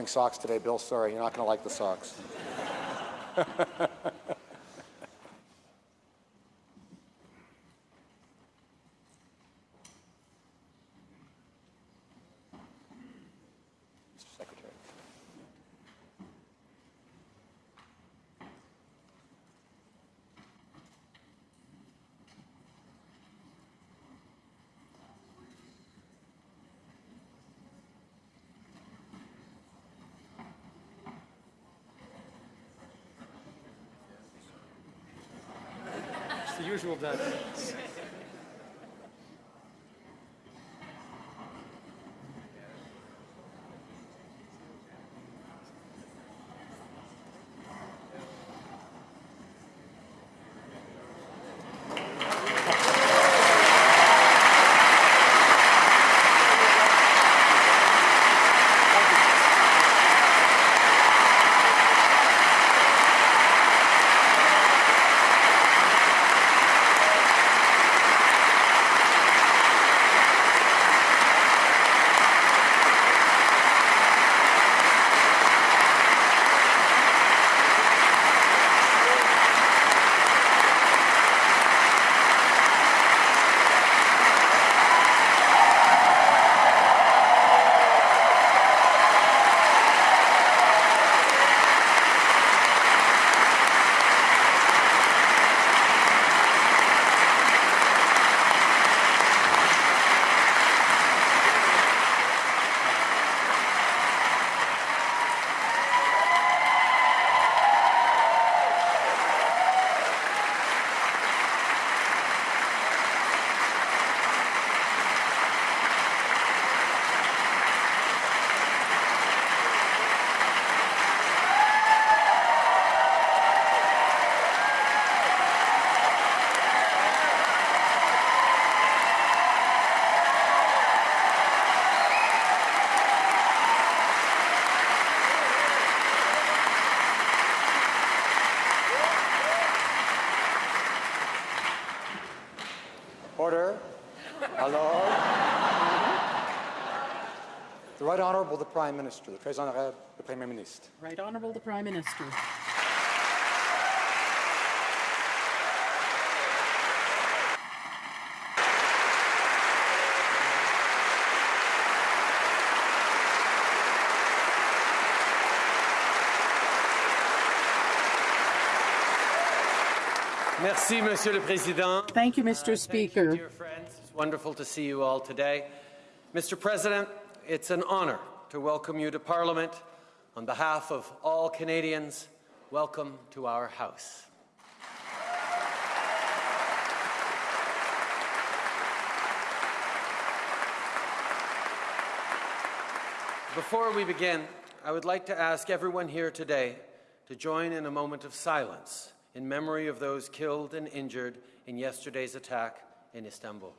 Boring socks today, Bill. Sorry, you're not going to like the socks. Mr. Secretary. It's the usual Dutch. Order. Alors. The Right Honorable the Prime Minister, le Très Honorable le Premier Ministre. Right Honorable the Prime Minister. Merci, Monsieur le Président. Thank you, Mr. Uh, thank you, Speaker. dear friends. It's wonderful to see you all today. Mr. President, it's an honor to welcome you to Parliament. On behalf of all Canadians, welcome to our House. Before we begin, I would like to ask everyone here today to join in a moment of silence in memory of those killed and injured in yesterday's attack in Istanbul.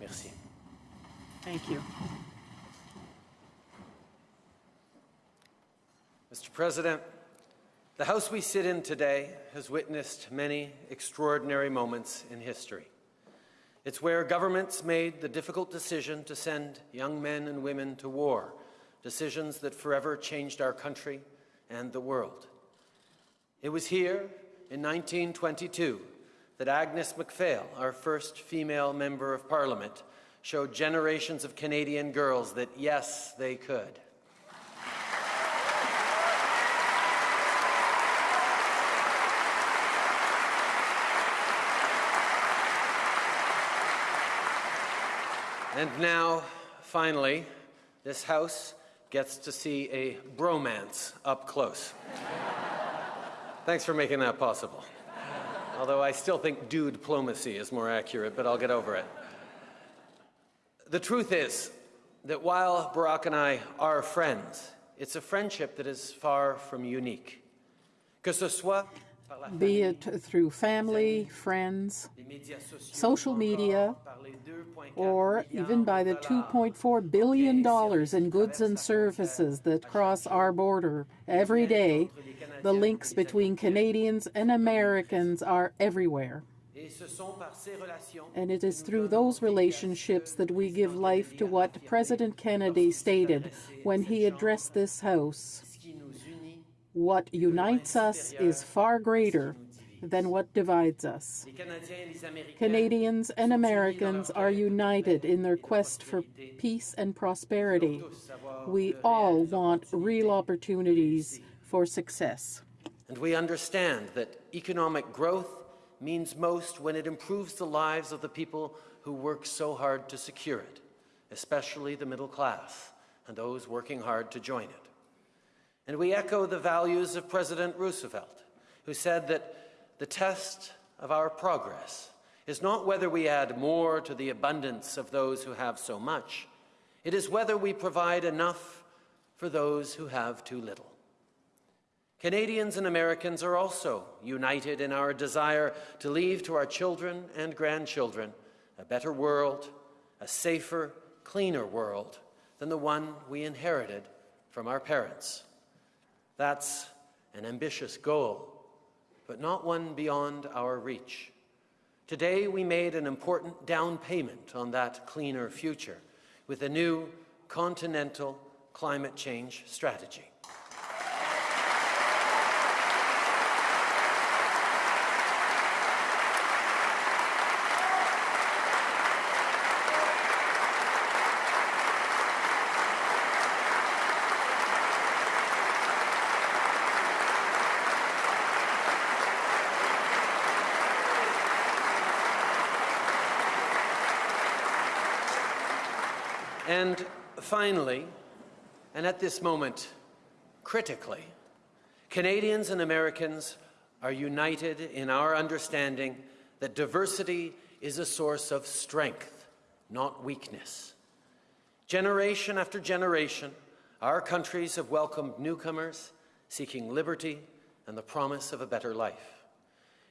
Merci. Thank you. Mr. President, the House we sit in today has witnessed many extraordinary moments in history. It's where governments made the difficult decision to send young men and women to war, decisions that forever changed our country and the world. It was here in 1922 that Agnes MacPhail, our first female Member of Parliament, showed generations of Canadian girls that yes, they could. And now, finally, this House gets to see a bromance up close. Thanks for making that possible. Although I still think dude diplomacy is more accurate, but I'll get over it. The truth is that while Barack and I are friends, it's a friendship that is far from unique. Que ce soit Be it through family, friends, social media, or even by the $2.4 billion in goods and services that cross our border every day, the links between Canadians and Americans are everywhere. And it is through those relationships that we give life to what President Kennedy stated when he addressed this House. What unites us is far greater than what divides us. Canadians and Americans are united in their quest for peace and prosperity. We all want real opportunities for success. And we understand that economic growth means most when it improves the lives of the people who work so hard to secure it, especially the middle class and those working hard to join it. And we echo the values of President Roosevelt, who said that the test of our progress is not whether we add more to the abundance of those who have so much, it is whether we provide enough for those who have too little. Canadians and Americans are also united in our desire to leave to our children and grandchildren a better world, a safer, cleaner world than the one we inherited from our parents. That's an ambitious goal, but not one beyond our reach. Today, we made an important down payment on that cleaner future with a new continental climate change strategy. And finally, and at this moment, critically, Canadians and Americans are united in our understanding that diversity is a source of strength, not weakness. Generation after generation, our countries have welcomed newcomers seeking liberty and the promise of a better life.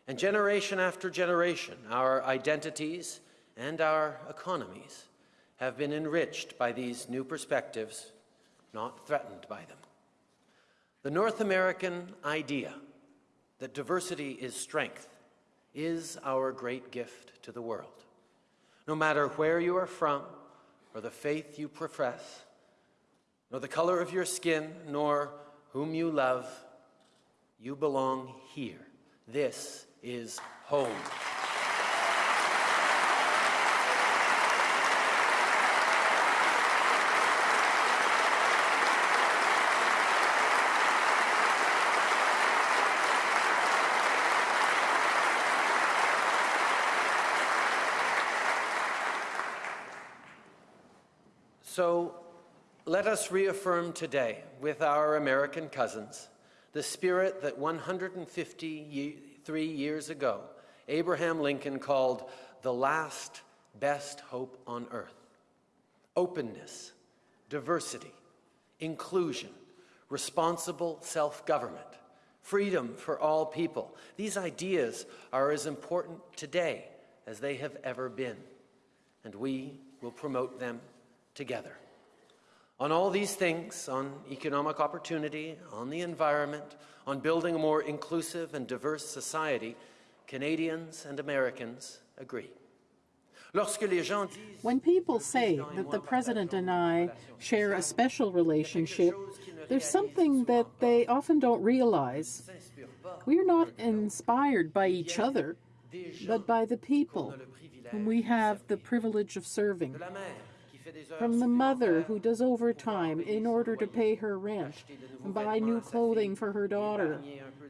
And generation after generation, our identities and our economies have been enriched by these new perspectives, not threatened by them. The North American idea that diversity is strength is our great gift to the world. No matter where you are from, or the faith you profess, nor the color of your skin, nor whom you love, you belong here. This is home. So let us reaffirm today with our American cousins the spirit that 153 years ago Abraham Lincoln called the last best hope on earth openness, diversity, inclusion, responsible self government, freedom for all people. These ideas are as important today as they have ever been, and we will promote them together. On all these things, on economic opportunity, on the environment, on building a more inclusive and diverse society, Canadians and Americans agree. When people say that the President and I share a special relationship, there's something that they often don't realize. We are not inspired by each other, but by the people whom we have the privilege of serving. La mère qui fait des heures From the mother who does overtime in order to pay her rent, buy new clothing for her daughter,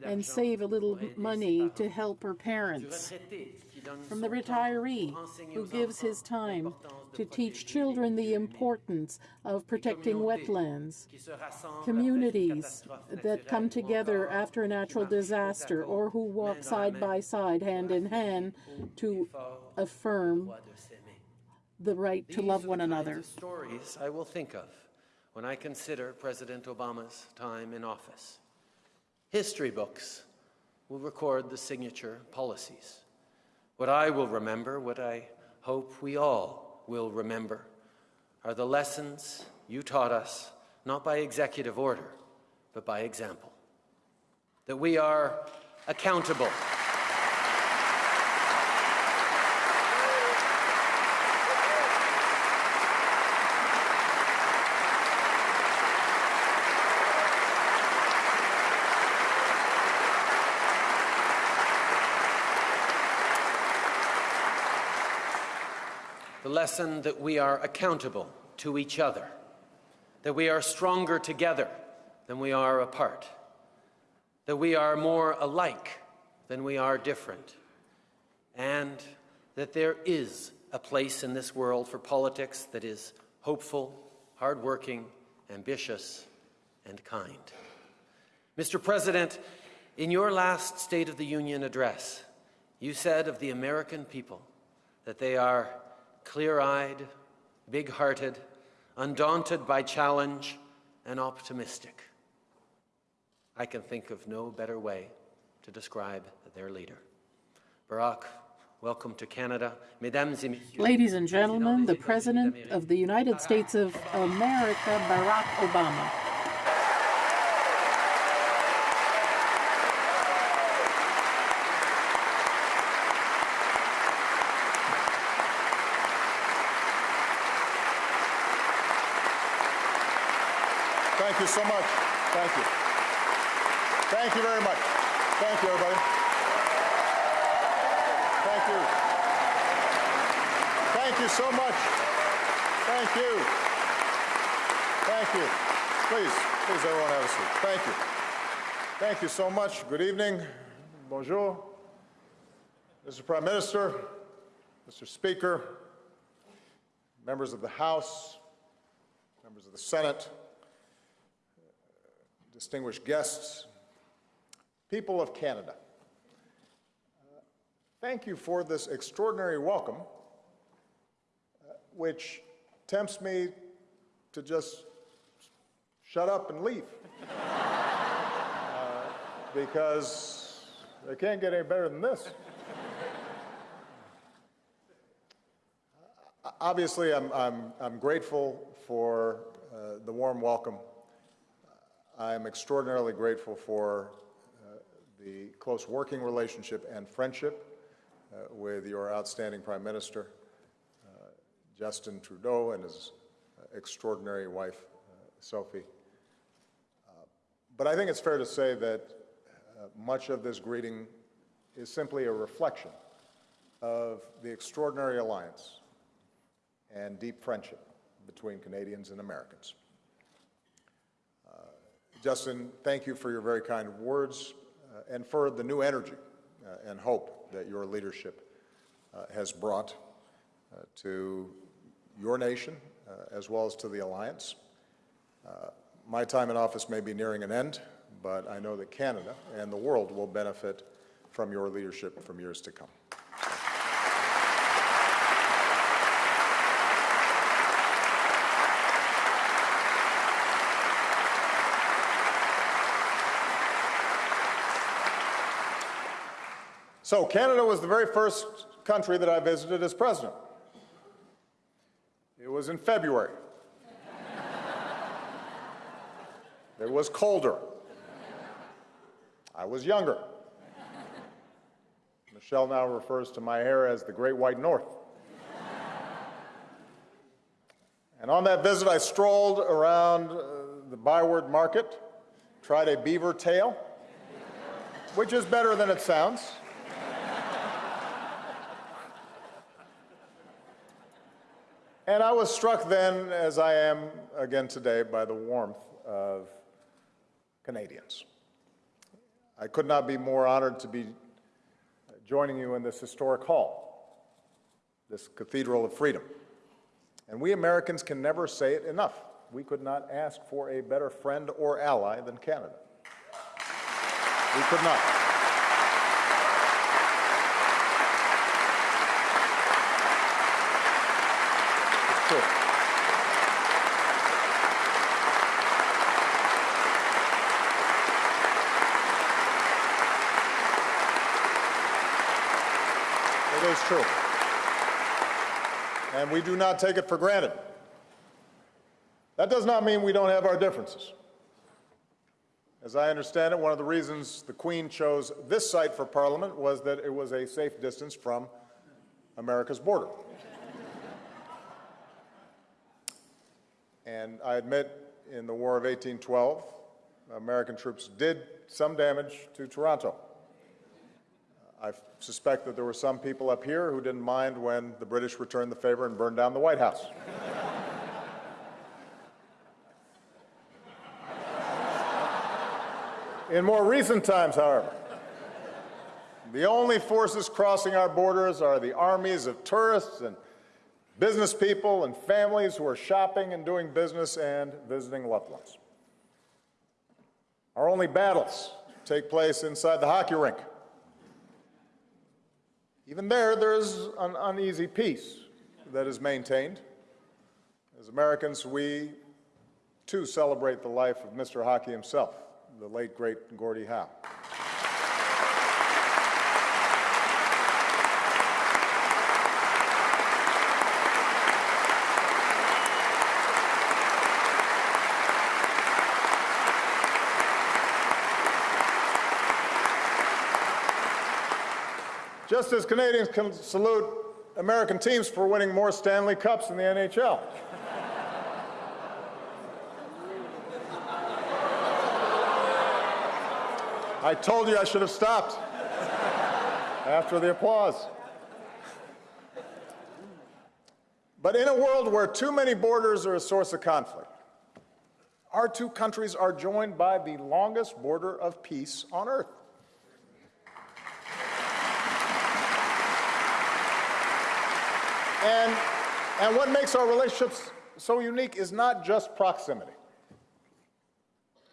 and save a little money to help her parents. retraités qui donnent From the retiree who gives his time to teach children the importance of protecting wetlands, qui se rassemblent communities après une catastrophe that come together after a natural qui marchent côte à disaster or who walk main dans la side by side, hand in hand, to affirm droit de s'aimer. The right to These love one another. stories I will think of when I consider President Obama's time in office. History books will record the signature policies. What I will remember, what I hope we all will remember are the lessons you taught us, not by executive order, but by example. That we are accountable. Lesson that we are accountable to each other, that we are stronger together than we are apart, that we are more alike than we are different, and that there is a place in this world for politics that is hopeful, hardworking, ambitious, and kind. Mr. President, in your last State of the Union address, you said of the American people that they are clear eyed, big hearted, undaunted by challenge, and optimistic. I can think of no better way to describe their leader. Barack, welcome to Canada. Mesdames et messieurs. Ladies and gentlemen, the President of the United States of America, Barack Obama. Thank you so much. Thank you. Thank you very much. Thank you, everybody. Thank you. Thank you so much. Thank you. Thank you. Please, please, everyone have a seat. Thank you. Thank you so much. Good evening. Bonjour. Mr. Prime Minister, Mr. Speaker, members of the House, members of the Senate, distinguished guests, people of Canada. Uh, thank you for this extraordinary welcome, uh, which tempts me to just shut up and leave. Because it can't get any better than this. Obviously, I'm, I'm, I'm grateful for uh, the warm welcome I'm extraordinarily grateful for uh, the close working relationship and friendship uh, with your outstanding Prime Minister, uh, Justin Trudeau, and his uh, extraordinary wife, uh, Sophie. But I think it's fair to say that much of this greeting is simply a reflection of the extraordinary alliance and deep friendship between Canadians and Americans. Justin, thank you for your very kind words uh, and for the new energy uh, and hope that your leadership uh, has brought uh, to your nation uh, as well as to the Alliance. Uh, my time in office may be nearing an end, but I know that Canada and the world will benefit from your leadership from years to come. So Canada was the very first country that I visited as president. It was in February. it was colder. I was younger. Michelle now refers to my hair as the Great White North. and on that visit, I strolled around uh, the Byward Market, tried a beaver tail, which is better than it sounds. And I was struck then, as I am again today, by the warmth of Canadians. I could not be more honored to be joining you in this historic hall, this Cathedral of Freedom. And we Americans can never say it enough. We could not ask for a better friend or ally than Canada. We could not. true. It is true. And we do not take it for granted. That does not mean we don't have our differences. As I understand it, one of the reasons the Queen chose this site for Parliament was that it was a safe distance from America's border. and I admit, in the War of 1812, American troops did some damage to Toronto. I suspect that there were some people up here who didn't mind when the British returned the favor and burned down the White House. In more recent times, however, the only forces crossing our borders are the armies of tourists and business people and families who are shopping and doing business and visiting loved ones. Our only battles take place inside the hockey rink. Even there, there is an uneasy peace that is maintained. As Americans, we too celebrate the life of Mr. Hockey himself, the late, great Gordie Howe. Just as Canadians can salute American teams for winning more Stanley Cups in the NHL. I told you I should have stopped after the applause. But in a world where too many borders are a source of conflict, our two countries are joined by the longest border of peace on earth. And, and what makes our relationships so unique is not just proximity.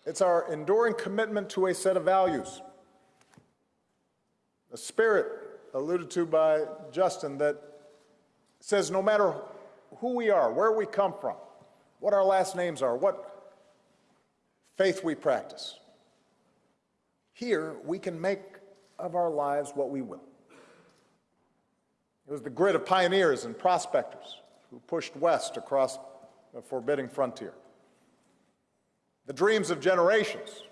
It's our enduring commitment to a set of values. A spirit alluded to by Justin that says no matter who we are, where we come from, what our last names are, what faith we practice, here we can make of our lives what we will. It was the grit of pioneers and prospectors who pushed west across a forbidding frontier. The dreams of generations,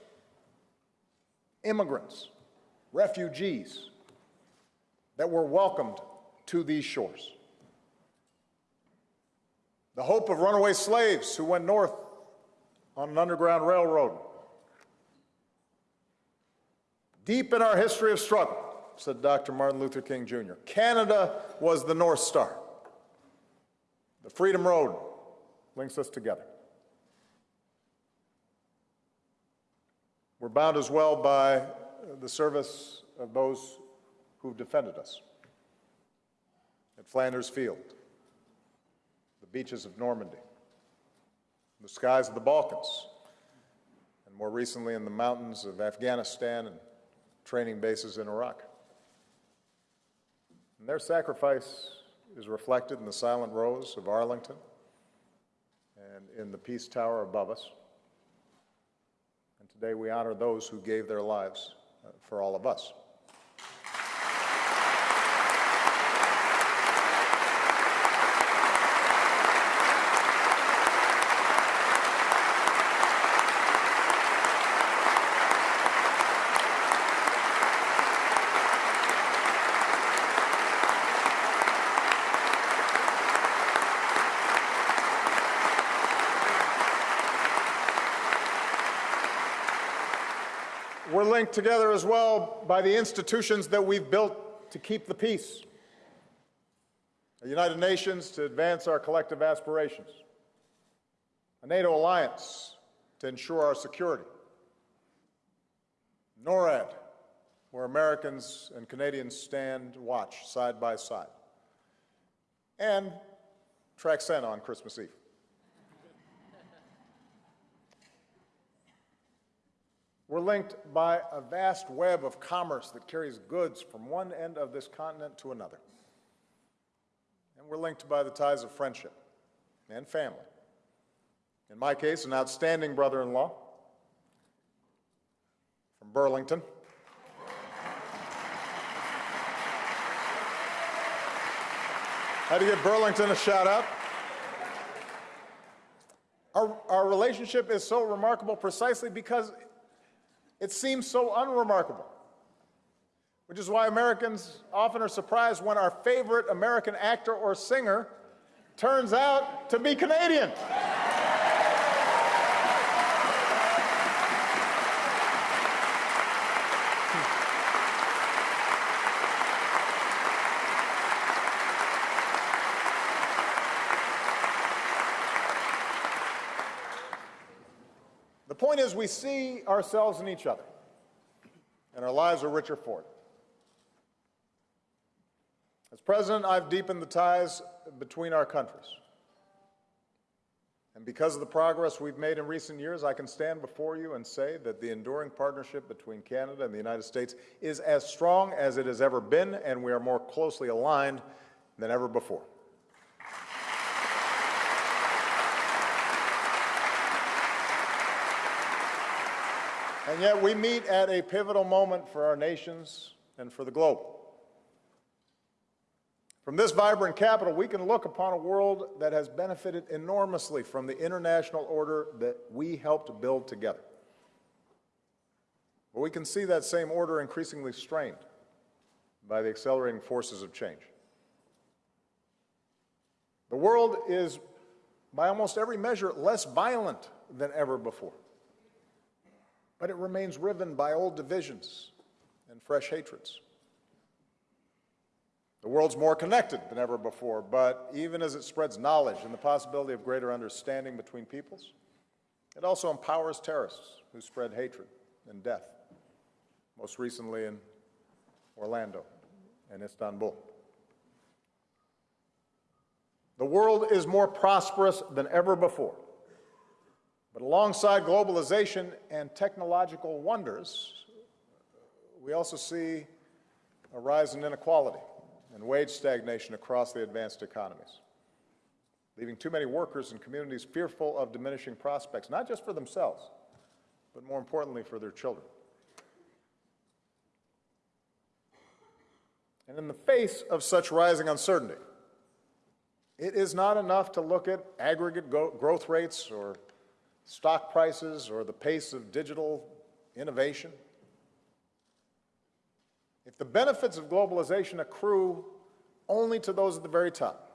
immigrants, refugees that were welcomed to these shores. The hope of runaway slaves who went north on an underground railroad. Deep in our history of struggle, said Dr. Martin Luther King Jr. Canada was the North Star. The Freedom Road links us together. We're bound as well by the service of those who've defended us at Flanders Field, the beaches of Normandy, the skies of the Balkans, and more recently in the mountains of Afghanistan and training bases in Iraq. And their sacrifice is reflected in the silent rows of Arlington and in the Peace Tower above us. And today we honor those who gave their lives uh, for all of us. We're linked together as well by the institutions that we've built to keep the peace. The United Nations to advance our collective aspirations. A NATO alliance to ensure our security. NORAD, where Americans and Canadians stand watch side by side. And track Santa on Christmas Eve. We're linked by a vast web of commerce that carries goods from one end of this continent to another. And we're linked by the ties of friendship and family. In my case, an outstanding brother-in-law from Burlington. Had to give Burlington a shout out. Our, our relationship is so remarkable precisely because it seems so unremarkable, which is why Americans often are surprised when our favorite American actor or singer turns out to be Canadian. Is, we see ourselves in each other, and our lives are richer for it. As president, I've deepened the ties between our countries. And because of the progress we've made in recent years, I can stand before you and say that the enduring partnership between Canada and the United States is as strong as it has ever been, and we are more closely aligned than ever before. And yet we meet at a pivotal moment for our nations and for the globe. From this vibrant capital, we can look upon a world that has benefited enormously from the international order that we helped build together. But we can see that same order increasingly strained by the accelerating forces of change. The world is, by almost every measure, less violent than ever before but it remains riven by old divisions and fresh hatreds. The world's more connected than ever before, but even as it spreads knowledge and the possibility of greater understanding between peoples, it also empowers terrorists who spread hatred and death, most recently in Orlando and Istanbul. The world is more prosperous than ever before. But alongside globalization and technological wonders, we also see a rise in inequality and wage stagnation across the advanced economies, leaving too many workers and communities fearful of diminishing prospects, not just for themselves, but more importantly for their children. And in the face of such rising uncertainty, it is not enough to look at aggregate growth rates or stock prices or the pace of digital innovation. If the benefits of globalization accrue only to those at the very top,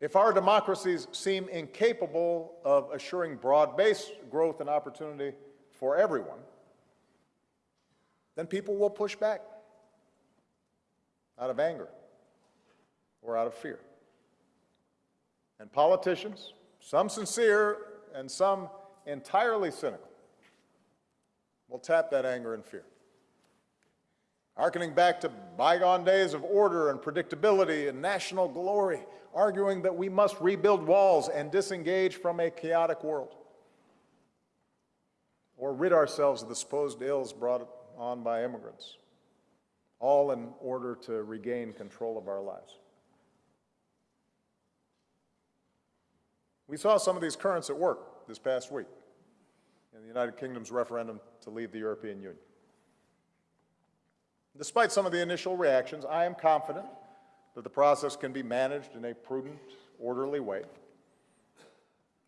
if our democracies seem incapable of assuring broad-based growth and opportunity for everyone, then people will push back out of anger or out of fear. And politicians, some sincere and some entirely cynical, will tap that anger and fear. Harkening back to bygone days of order and predictability and national glory, arguing that we must rebuild walls and disengage from a chaotic world, or rid ourselves of the supposed ills brought on by immigrants, all in order to regain control of our lives. We saw some of these currents at work this past week in the United Kingdom's referendum to leave the European Union. Despite some of the initial reactions, I am confident that the process can be managed in a prudent, orderly way.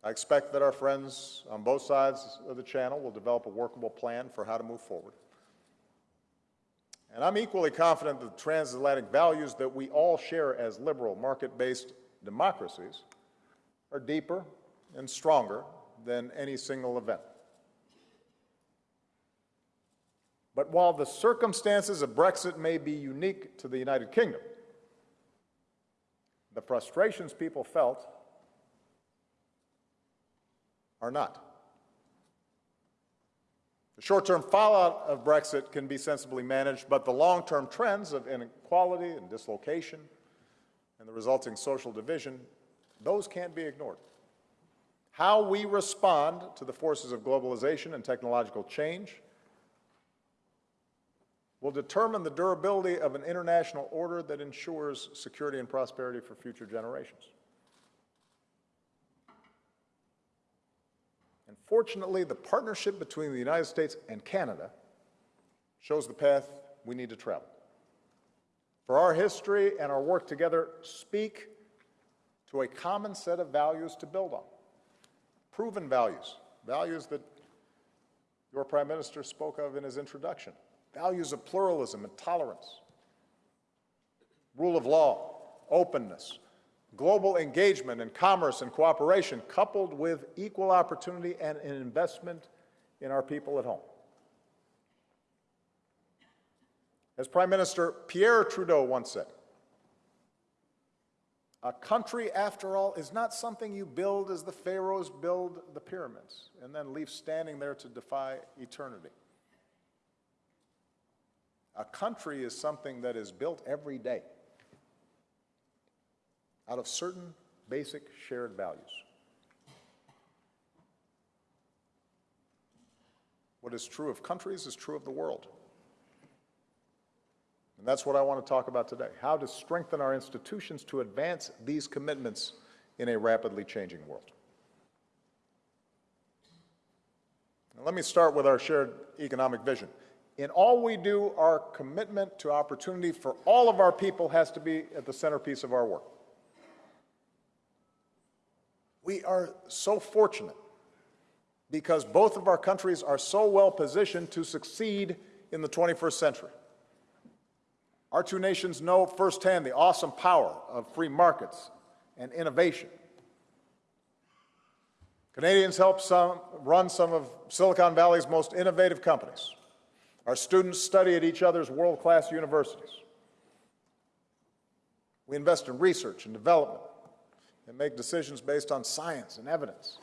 I expect that our friends on both sides of the channel will develop a workable plan for how to move forward. And I'm equally confident that the transatlantic values that we all share as liberal, market-based democracies are deeper and stronger than any single event. But while the circumstances of Brexit may be unique to the United Kingdom, the frustrations people felt are not. The short-term fallout of Brexit can be sensibly managed, but the long-term trends of inequality and dislocation and the resulting social division those can't be ignored. How we respond to the forces of globalization and technological change will determine the durability of an international order that ensures security and prosperity for future generations. And fortunately, the partnership between the United States and Canada shows the path we need to travel. for our history and our work together speak to a common set of values to build on. Proven values, values that your Prime Minister spoke of in his introduction, values of pluralism and tolerance, rule of law, openness, global engagement and commerce and cooperation, coupled with equal opportunity and an investment in our people at home. As Prime Minister Pierre Trudeau once said, a country, after all, is not something you build as the pharaohs build the pyramids and then leave standing there to defy eternity. A country is something that is built every day out of certain basic shared values. What is true of countries is true of the world. And that's what I want to talk about today how to strengthen our institutions to advance these commitments in a rapidly changing world. Now, let me start with our shared economic vision. In all we do, our commitment to opportunity for all of our people has to be at the centerpiece of our work. We are so fortunate because both of our countries are so well positioned to succeed in the 21st century. Our two nations know firsthand the awesome power of free markets and innovation. Canadians help some, run some of Silicon Valley's most innovative companies. Our students study at each other's world class universities. We invest in research and development and make decisions based on science and evidence.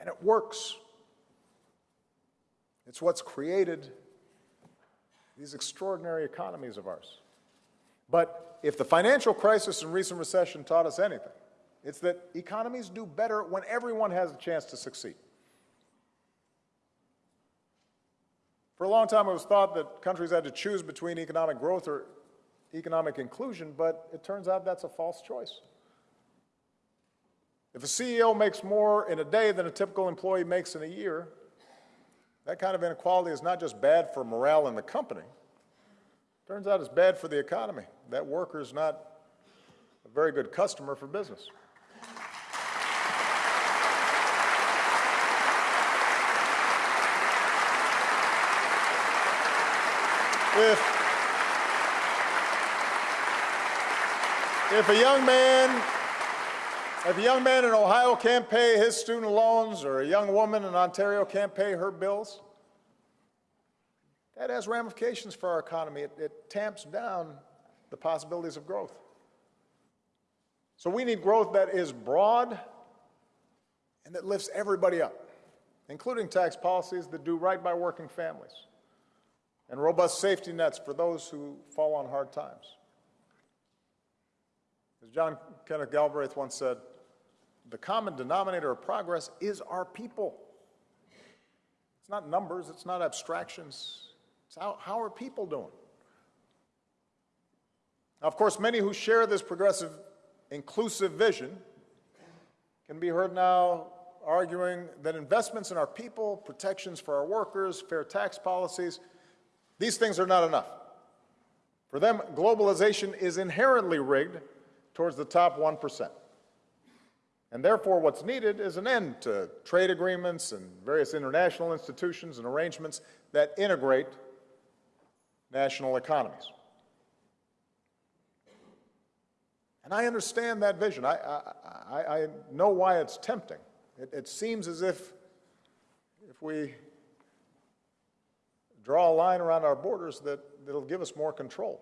And it works. It's what's created these extraordinary economies of ours. But if the financial crisis and recent recession taught us anything, it's that economies do better when everyone has a chance to succeed. For a long time, it was thought that countries had to choose between economic growth or economic inclusion, but it turns out that's a false choice. If a CEO makes more in a day than a typical employee makes in a year, that kind of inequality is not just bad for morale in the company. Turns out it's bad for the economy. That worker is not a very good customer for business. If, if a young man if a young man in Ohio can't pay his student loans or a young woman in Ontario can't pay her bills, that has ramifications for our economy. It, it tamps down the possibilities of growth. So we need growth that is broad and that lifts everybody up, including tax policies that do right by working families and robust safety nets for those who fall on hard times. As John Kenneth Galbraith once said, the common denominator of progress is our people. It's not numbers, it's not abstractions. It's how, how are people doing? Now, of course, many who share this progressive, inclusive vision can be heard now arguing that investments in our people, protections for our workers, fair tax policies, these things are not enough. For them, globalization is inherently rigged towards the top 1%. And therefore, what's needed is an end to trade agreements and various international institutions and arrangements that integrate national economies. And I understand that vision. I, I, I know why it's tempting. It, it seems as if if we draw a line around our borders that it'll give us more control,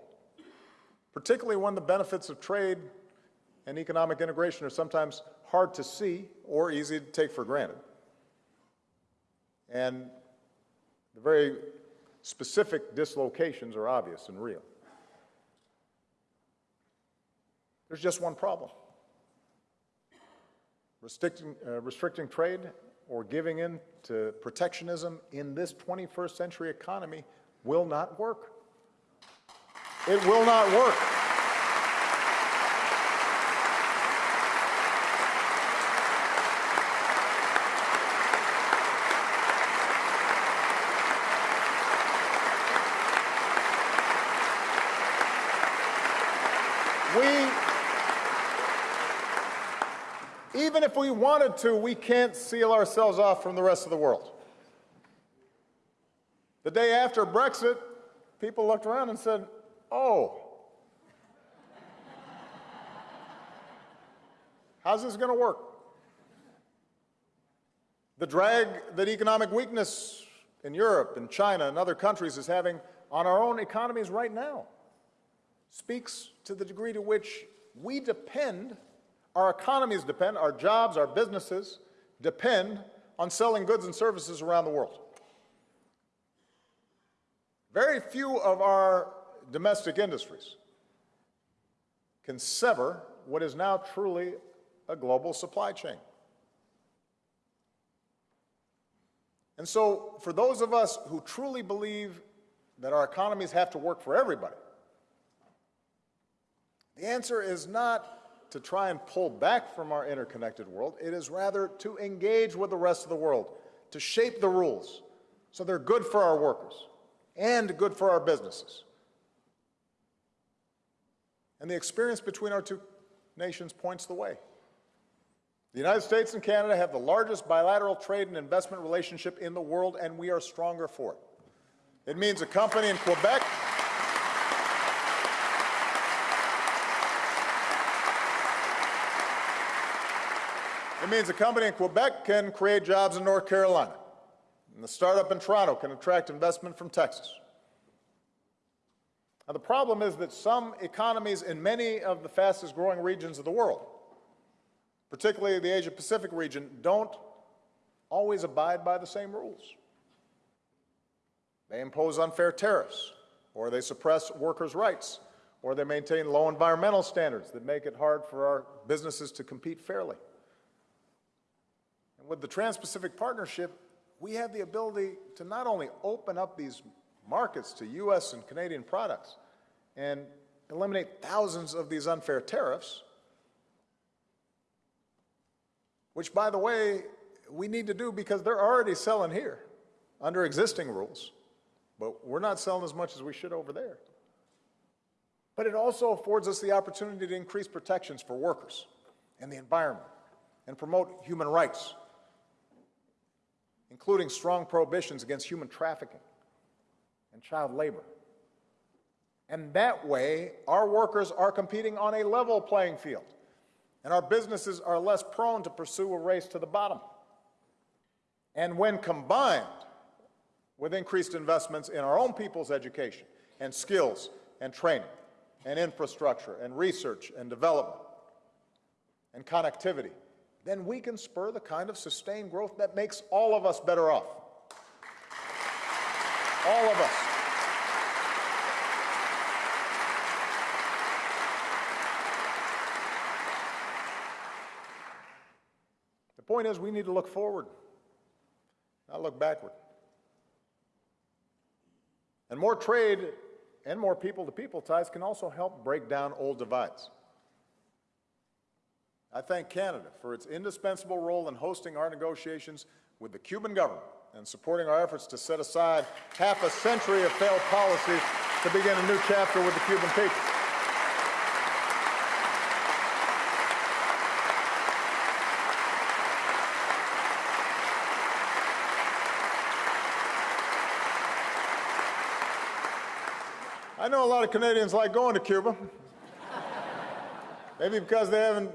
particularly when the benefits of trade and economic integration are sometimes hard to see or easy to take for granted. And the very specific dislocations are obvious and real. There's just one problem. Restricting, uh, restricting trade or giving in to protectionism in this 21st century economy will not work. It will not work. we, even if we wanted to, we can't seal ourselves off from the rest of the world. The day after Brexit, people looked around and said, oh, how's this going to work? The drag that economic weakness in Europe and China and other countries is having on our own economies right now speaks to the degree to which we depend, our economies depend, our jobs, our businesses depend on selling goods and services around the world. Very few of our domestic industries can sever what is now truly a global supply chain. And so, for those of us who truly believe that our economies have to work for everybody, the answer is not to try and pull back from our interconnected world. It is rather to engage with the rest of the world, to shape the rules so they're good for our workers and good for our businesses. And the experience between our two nations points the way. The United States and Canada have the largest bilateral trade and investment relationship in the world, and we are stronger for it. It means a company in Quebec It means a company in Quebec can create jobs in North Carolina, and the startup in Toronto can attract investment from Texas. Now, the problem is that some economies in many of the fastest growing regions of the world particularly the Asia Pacific region, don't always abide by the same rules. They impose unfair tariffs, or they suppress workers' rights, or they maintain low environmental standards that make it hard for our businesses to compete fairly. With the Trans-Pacific Partnership, we have the ability to not only open up these markets to U.S. and Canadian products and eliminate thousands of these unfair tariffs, which, by the way, we need to do because they're already selling here under existing rules, but we're not selling as much as we should over there. But it also affords us the opportunity to increase protections for workers and the environment and promote human rights, including strong prohibitions against human trafficking and child labor. And that way, our workers are competing on a level playing field and our businesses are less prone to pursue a race to the bottom. And when combined with increased investments in our own people's education and skills and training and infrastructure and research and development and connectivity, then we can spur the kind of sustained growth that makes all of us better off. All of us. The point is, we need to look forward, not look backward. And more trade and more people-to-people ties can also help break down old divides. I thank Canada for its indispensable role in hosting our negotiations with the Cuban government and supporting our efforts to set aside half a century of failed policies to begin a new chapter with the Cuban people. I know a lot of Canadians like going to Cuba. Maybe because they haven't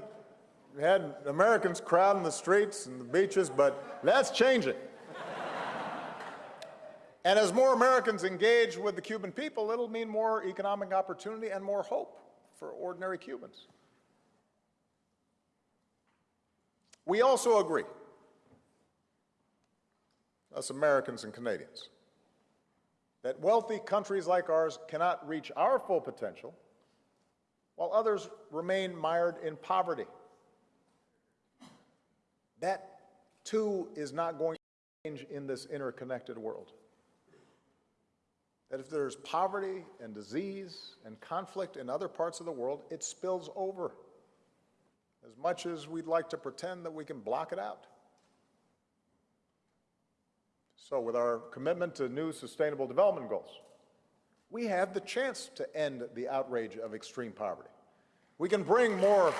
had Americans crowding the streets and the beaches, but that's changing. and as more Americans engage with the Cuban people, it'll mean more economic opportunity and more hope for ordinary Cubans. We also agree, us Americans and Canadians, that wealthy countries like ours cannot reach our full potential while others remain mired in poverty. That, too, is not going to change in this interconnected world. That if there's poverty and disease and conflict in other parts of the world, it spills over as much as we'd like to pretend that we can block it out. So with our commitment to new sustainable development goals, we have the chance to end the outrage of extreme poverty. We can bring more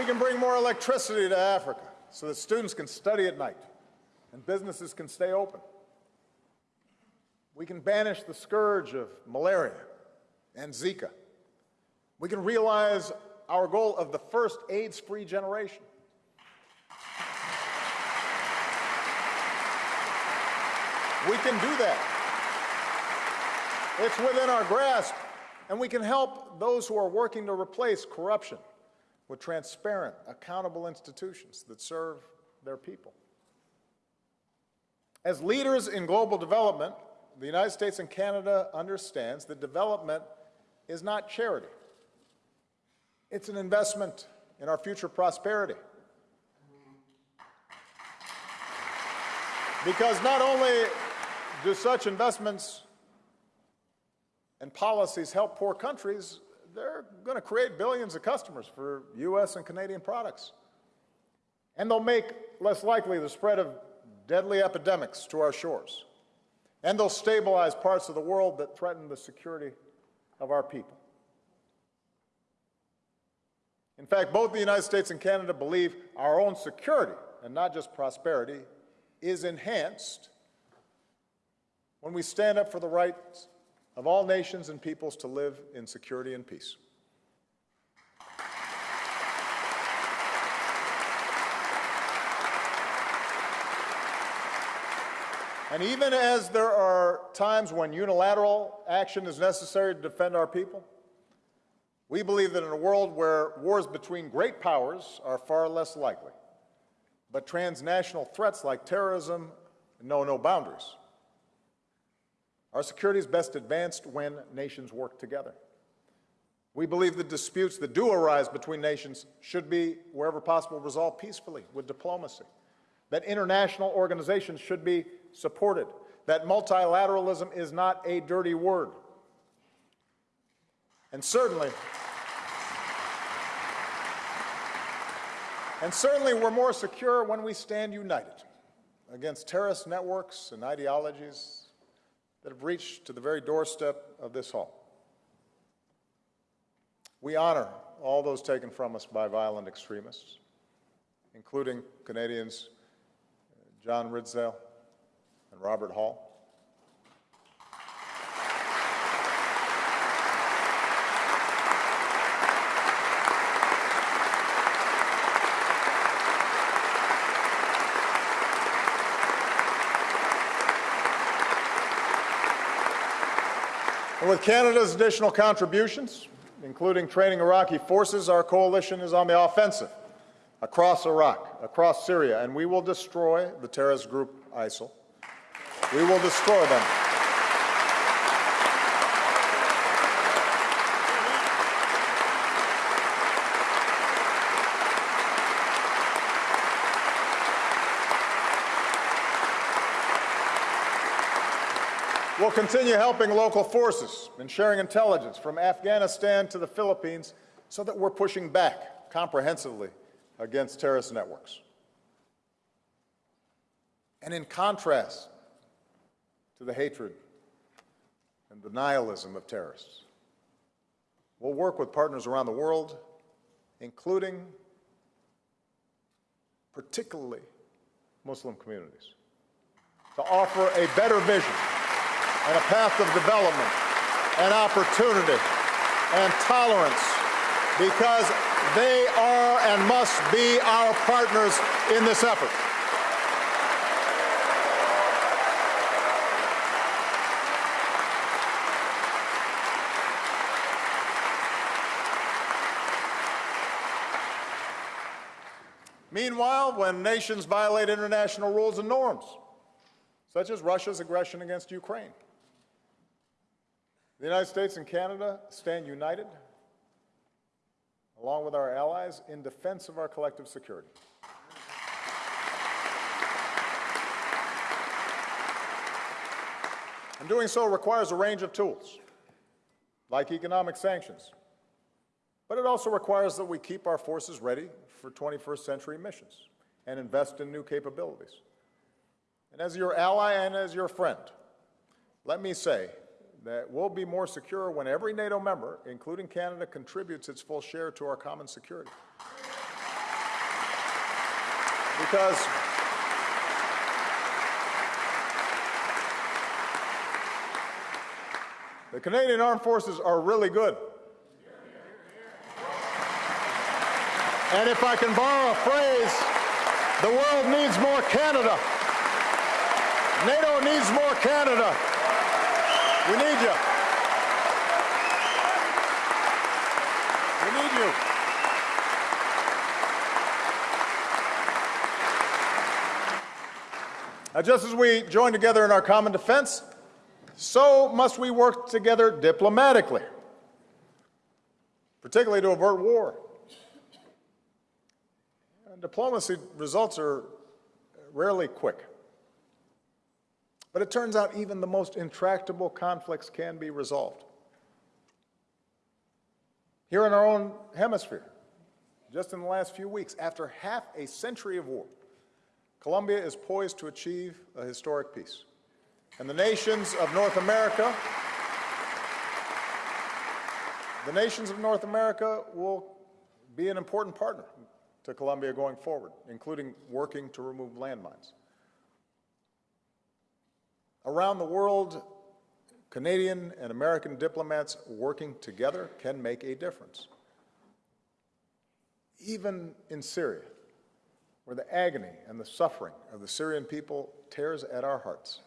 We can bring more electricity to Africa so that students can study at night and businesses can stay open. We can banish the scourge of malaria and Zika. We can realize our goal of the first AIDS-free generation. We can do that. It's within our grasp, and we can help those who are working to replace corruption with transparent, accountable institutions that serve their people. As leaders in global development, the United States and Canada understands that development is not charity. It's an investment in our future prosperity. Because not only do such investments and policies help poor countries, they're going to create billions of customers for U.S. and Canadian products. And they'll make less likely the spread of deadly epidemics to our shores. And they'll stabilize parts of the world that threaten the security of our people. In fact, both the United States and Canada believe our own security, and not just prosperity, is enhanced when we stand up for the rights of all nations and peoples to live in security and peace. And even as there are times when unilateral action is necessary to defend our people, we believe that in a world where wars between great powers are far less likely, but transnational threats like terrorism know no boundaries. Our security is best advanced when nations work together. We believe the disputes that do arise between nations should be, wherever possible, resolved peacefully with diplomacy. That international organizations should be supported. That multilateralism is not a dirty word. And certainly, and certainly we're more secure when we stand united against terrorist networks and ideologies that have reached to the very doorstep of this hall. We honor all those taken from us by violent extremists, including Canadians uh, John Ridsdale and Robert Hall. With Canada's additional contributions, including training Iraqi forces, our coalition is on the offensive across Iraq, across Syria, and we will destroy the terrorist group ISIL. We will destroy them. We'll continue helping local forces and sharing intelligence from Afghanistan to the Philippines so that we're pushing back comprehensively against terrorist networks. And in contrast to the hatred and the nihilism of terrorists, we'll work with partners around the world, including particularly Muslim communities, to offer a better vision and a path of development and opportunity and tolerance because they are and must be our partners in this effort. Meanwhile, when nations violate international rules and norms, such as Russia's aggression against Ukraine, the United States and Canada stand united, along with our allies, in defense of our collective security. And doing so requires a range of tools, like economic sanctions, But it also requires that we keep our forces ready for 21st century missions and invest in new capabilities. And as your ally and as your friend, let me say that we'll be more secure when every NATO member, including Canada, contributes its full share to our common security. Because the Canadian Armed Forces are really good. And if I can borrow a phrase, the world needs more Canada. NATO needs more Canada. We need you. We need you. Now, just as we join together in our common defense, so must we work together diplomatically, particularly to avert war. And diplomacy results are rarely quick. But it turns out even the most intractable conflicts can be resolved. Here in our own hemisphere, just in the last few weeks, after half a century of war, Colombia is poised to achieve a historic peace. And the nations of North America, the nations of North America will be an important partner to Colombia going forward, including working to remove landmines. Around the world, Canadian and American diplomats working together can make a difference. Even in Syria, where the agony and the suffering of the Syrian people tears at our hearts,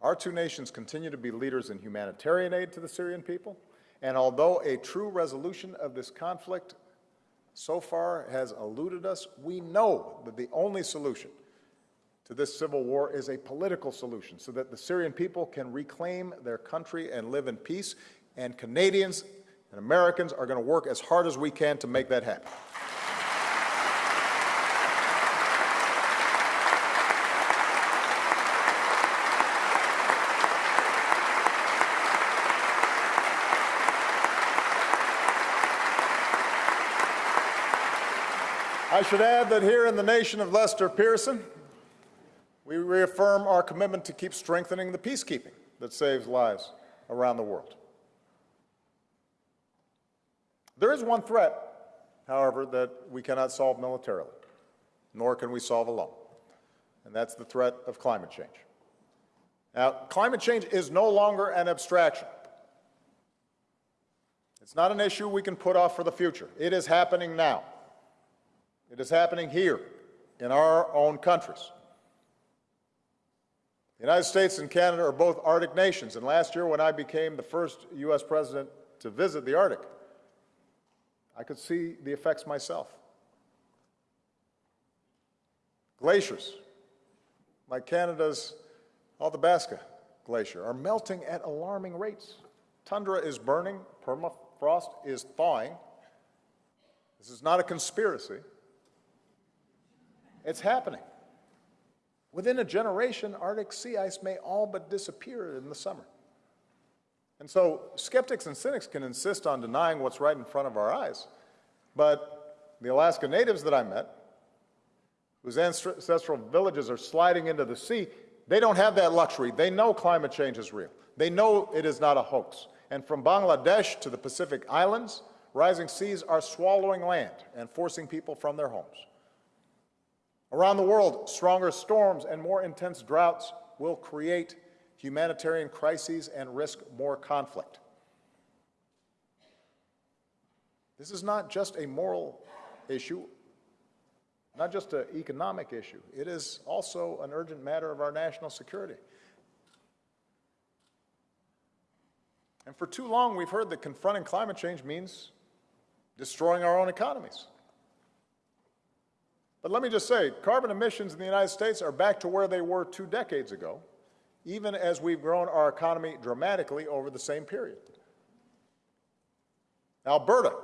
our two nations continue to be leaders in humanitarian aid to the Syrian people, and although a true resolution of this conflict so far has eluded us, we know that the only solution to this civil war is a political solution so that the Syrian people can reclaim their country and live in peace. And Canadians and Americans are going to work as hard as we can to make that happen. I should add that here in the nation of Lester Pearson, we reaffirm our commitment to keep strengthening the peacekeeping that saves lives around the world. There is one threat, however, that we cannot solve militarily, nor can we solve alone, and that's the threat of climate change. Now, climate change is no longer an abstraction. It's not an issue we can put off for the future. It is happening now. It is happening here in our own countries. The United States and Canada are both Arctic nations, and last year when I became the first U.S. president to visit the Arctic, I could see the effects myself. Glaciers, like Canada's Athabasca Glacier, are melting at alarming rates. Tundra is burning, permafrost is thawing. This is not a conspiracy. It's happening. Within a generation, Arctic sea ice may all but disappear in the summer. And so skeptics and cynics can insist on denying what's right in front of our eyes. But the Alaska natives that I met, whose ancestral villages are sliding into the sea, they don't have that luxury. They know climate change is real. They know it is not a hoax. And from Bangladesh to the Pacific Islands, rising seas are swallowing land and forcing people from their homes. Around the world, stronger storms and more intense droughts will create humanitarian crises and risk more conflict. This is not just a moral issue, not just an economic issue. It is also an urgent matter of our national security. And for too long, we've heard that confronting climate change means destroying our own economies. But let me just say, carbon emissions in the United States are back to where they were two decades ago, even as we've grown our economy dramatically over the same period. Alberta,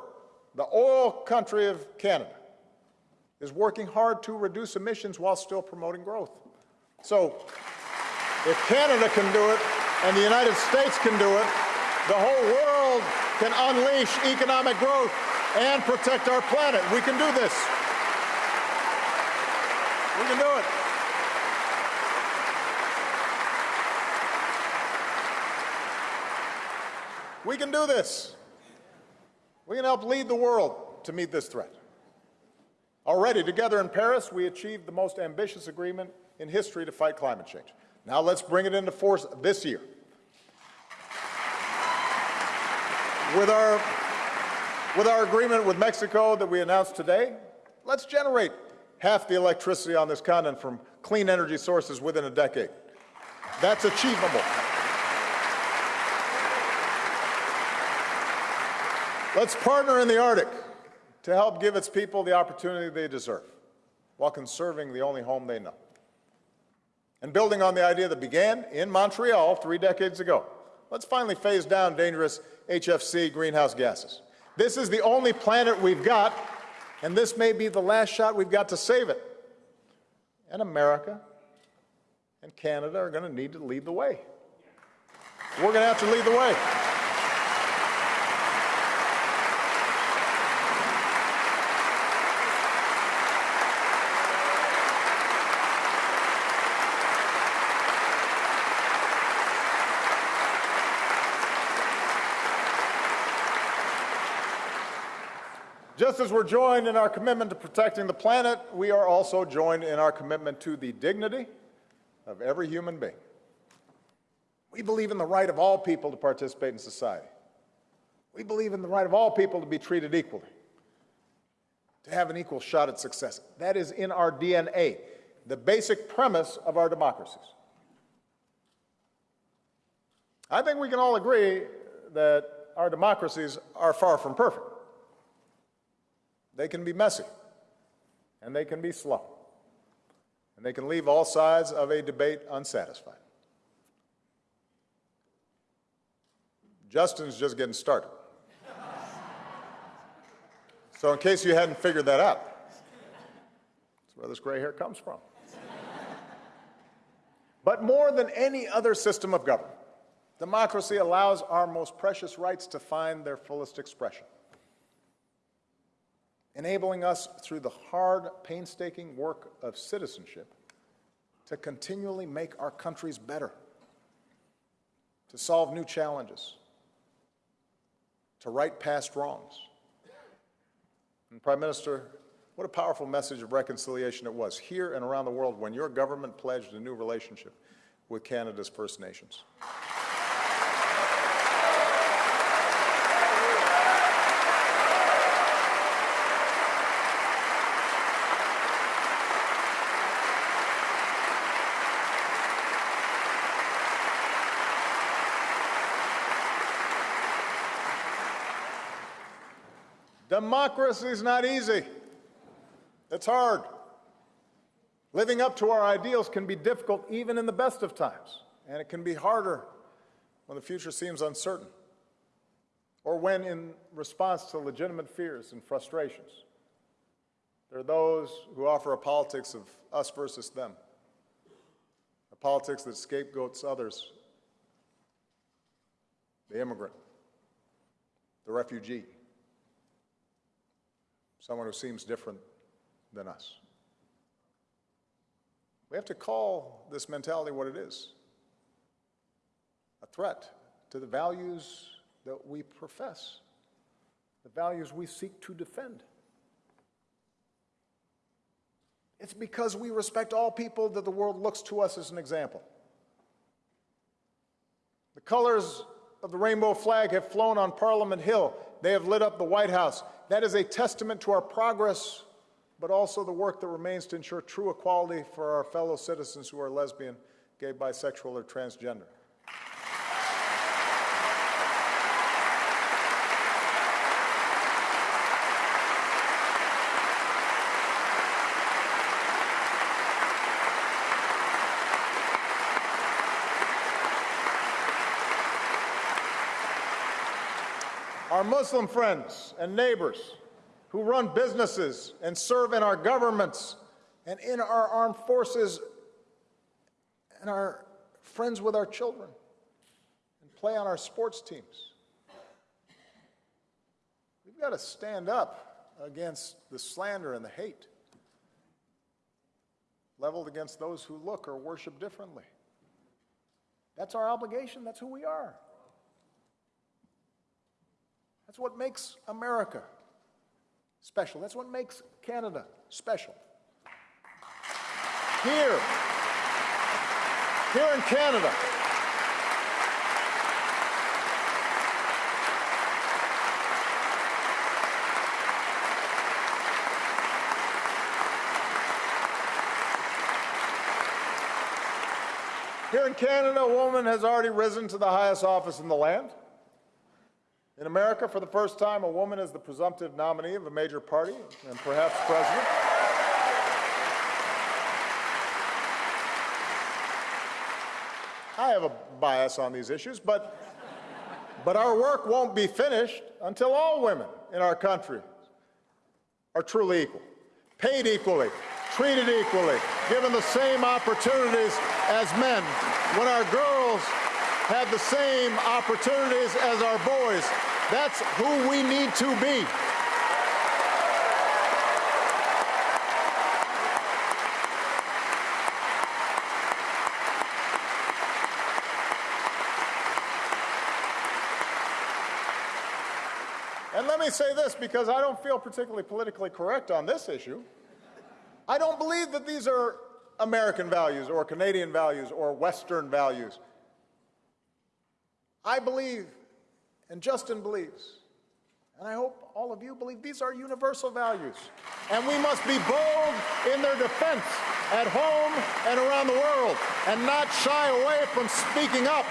the oil country of Canada, is working hard to reduce emissions while still promoting growth. So if Canada can do it and the United States can do it, the whole world can unleash economic growth and protect our planet. We can do this. We can do it. We can do this. We can help lead the world to meet this threat. Already, together in Paris, we achieved the most ambitious agreement in history to fight climate change. Now let's bring it into force this year. With our, with our agreement with Mexico that we announced today, let's generate half the electricity on this continent from clean energy sources within a decade. That's achievable. Let's partner in the Arctic to help give its people the opportunity they deserve while conserving the only home they know. And building on the idea that began in Montreal three decades ago, let's finally phase down dangerous HFC greenhouse gases. This is the only planet we've got, and this may be the last shot we've got to save it. And America and Canada are going to need to lead the way. We're going to have to lead the way. Just as we're joined in our commitment to protecting the planet, we are also joined in our commitment to the dignity of every human being. We believe in the right of all people to participate in society. We believe in the right of all people to be treated equally, to have an equal shot at success. That is in our DNA, the basic premise of our democracies. I think we can all agree that our democracies are far from perfect. They can be messy, and they can be slow, and they can leave all sides of a debate unsatisfied. Justin's just getting started. so, in case you hadn't figured that out, that's where this gray hair comes from. but more than any other system of government, democracy allows our most precious rights to find their fullest expression enabling us through the hard, painstaking work of citizenship to continually make our countries better, to solve new challenges, to right past wrongs. And Prime Minister, what a powerful message of reconciliation it was here and around the world when your government pledged a new relationship with Canada's First Nations. Democracy is not easy. It's hard. Living up to our ideals can be difficult even in the best of times, and it can be harder when the future seems uncertain or when in response to legitimate fears and frustrations. There are those who offer a politics of us versus them, a politics that scapegoats others, the immigrant, the refugee, someone who seems different than us. We have to call this mentality what it is a threat to the values that we profess, the values we seek to defend. It's because we respect all people that the world looks to us as an example. The colors of the rainbow flag have flown on Parliament Hill. They have lit up the White House. That is a testament to our progress, but also the work that remains to ensure true equality for our fellow citizens who are lesbian, gay, bisexual, or transgender. Muslim friends and neighbors who run businesses and serve in our governments and in our armed forces and our friends with our children and play on our sports teams. we've got to stand up against the slander and the hate leveled against those who look or worship differently. That's our obligation. That's who we are. That's what makes America special. That's what makes Canada special. Here, here in Canada, Here in Canada, a woman has already risen to the highest office in the land. In America, for the first time, a woman is the presumptive nominee of a major party and perhaps president. I have a bias on these issues, but, but our work won't be finished until all women in our country are truly equal, paid equally, treated equally, given the same opportunities as men. When our girls have the same opportunities as our boys, that's who we need to be. And let me say this because I don't feel particularly politically correct on this issue. I don't believe that these are American values or Canadian values or Western values. I believe, and Justin believes, and I hope all of you believe these are universal values. And we must be bold in their defense at home and around the world and not shy away from speaking up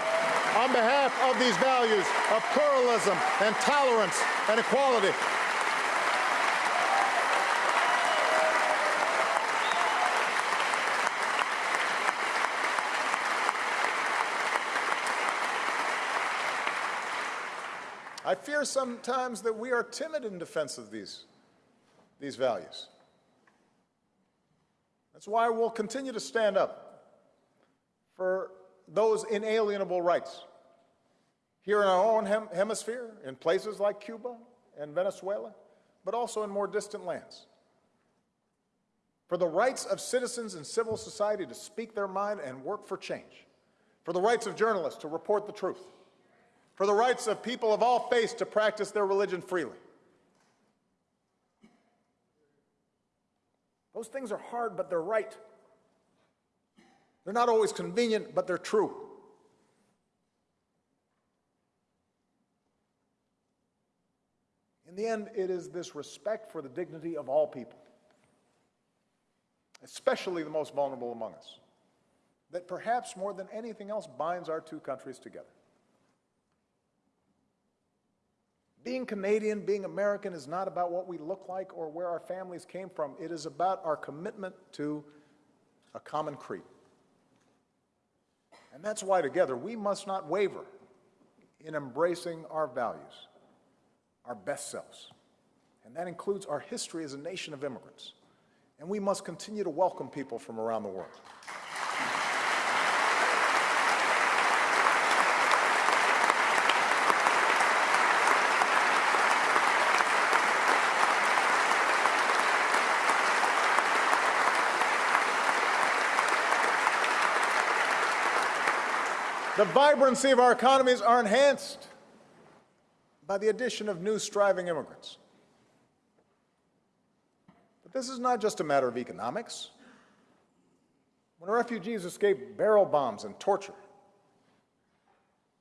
on behalf of these values of pluralism and tolerance and equality. I fear sometimes that we are timid in defense of these, these values. That's why we'll continue to stand up for those inalienable rights here in our own hem hemisphere, in places like Cuba and Venezuela, but also in more distant lands. For the rights of citizens and civil society to speak their mind and work for change. For the rights of journalists to report the truth for the rights of people of all faiths to practice their religion freely. Those things are hard, but they're right. They're not always convenient, but they're true. In the end, it is this respect for the dignity of all people, especially the most vulnerable among us, that perhaps more than anything else binds our two countries together. Being Canadian, being American is not about what we look like or where our families came from. It is about our commitment to a common creed. And that's why together we must not waver in embracing our values, our best selves. And that includes our history as a nation of immigrants. And we must continue to welcome people from around the world. The vibrancy of our economies are enhanced by the addition of new striving immigrants. But this is not just a matter of economics. When refugees escape barrel bombs and torture,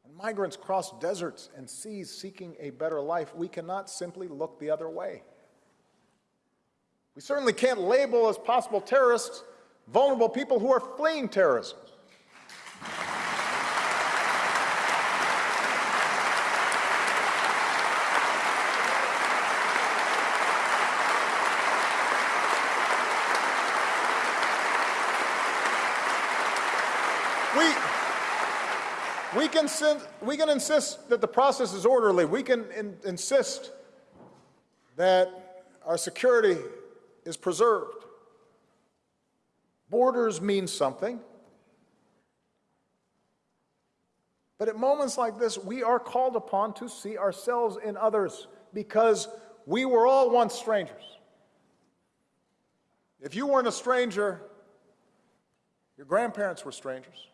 when migrants cross deserts and seas seeking a better life, we cannot simply look the other way. We certainly can't label as possible terrorists vulnerable people who are fleeing terrorism. We, we, can, we can insist that the process is orderly. We can in- insist that our security is preserved. Borders mean something. But at moments like this, we are called upon to see ourselves in others because we were all once strangers. If you weren't a stranger, your grandparents were strangers.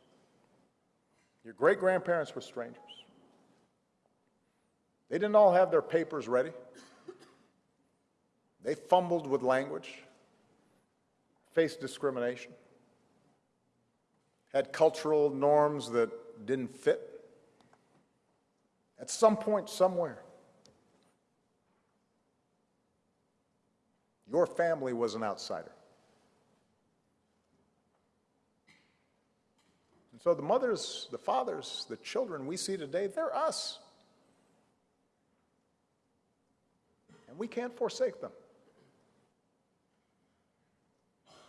Your great grandparents were strangers. They didn't all have their papers ready. They fumbled with language, faced discrimination, had cultural norms that didn't fit. At some point, somewhere, your family was an outsider. And so the mothers, the fathers, the children we see today, they're us. And we can't forsake them.